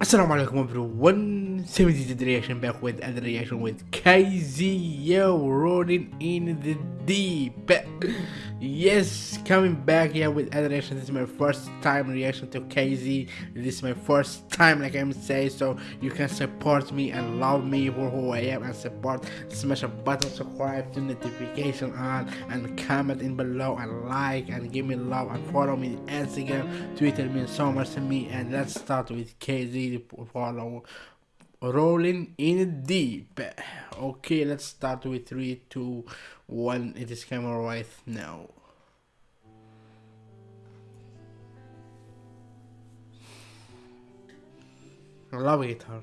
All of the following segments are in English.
Assalamu alaikum everyone, 70 reaction back with another reaction with KZ Yo rolling in the deep Yes, coming back here with other reaction. This is my first time reaction to KZ. This is my first time, like I'm saying, so you can support me and love me for who I am and support. Smash a button, subscribe, to notification on, and comment in below and like and give me love and follow me Instagram, Twitter means so much to me. And let's start with KZ follow rolling in deep. Okay let's start with three two one. It is camera right now. I love guitar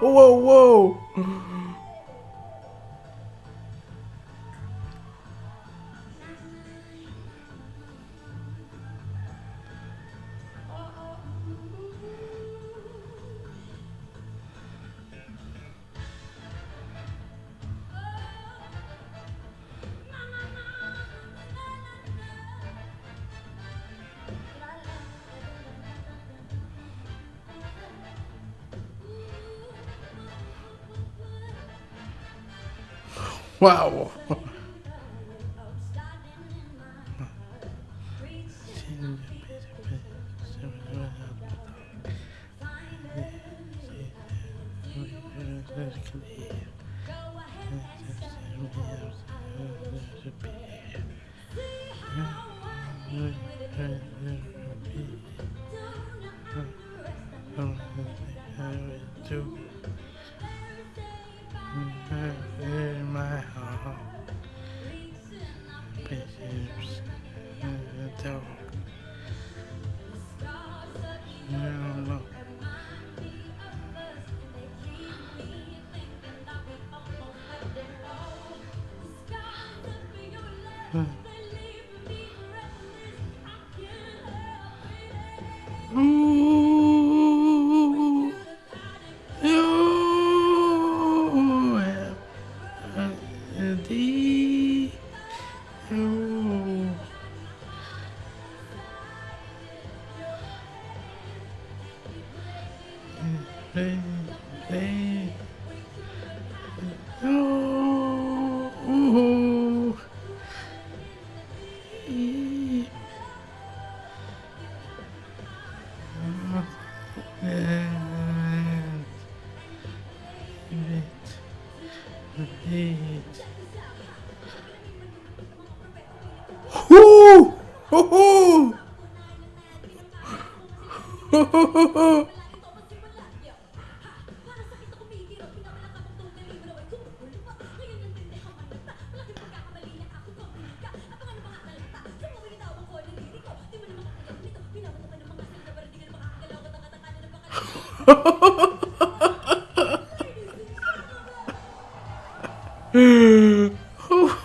Whoa, whoa, Wow. in Oh, ooh. E. And Hoo hoo!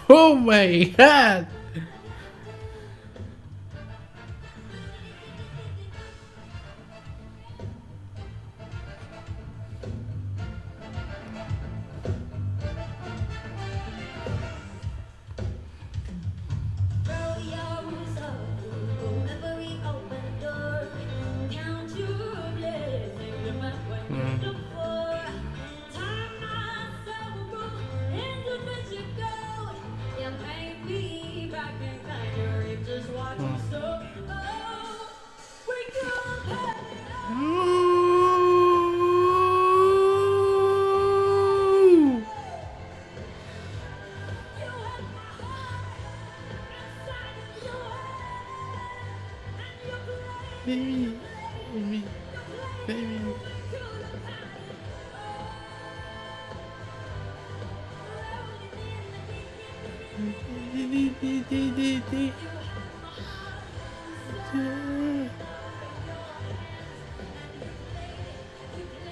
oh my god! Baby, baby, baby.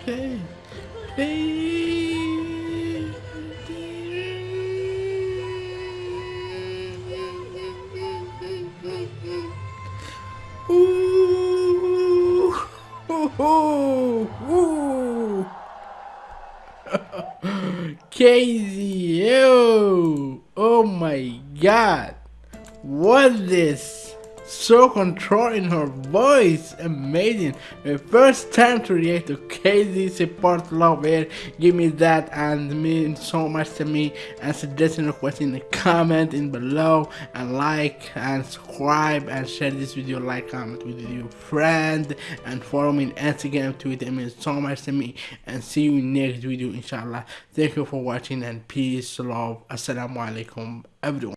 Baby, hey. KZO! Oh my god! What this? So controlling her voice, amazing. My first time to react to KZ support love it. Give me that and means so much to me. And suggestion request in the comment in below and like and subscribe and share this video, like, comment with your friend and follow me on Instagram, Twitter. It means so much to me. And see you in next video, inshallah. Thank you for watching and peace, love. Assalamu alaikum, everyone.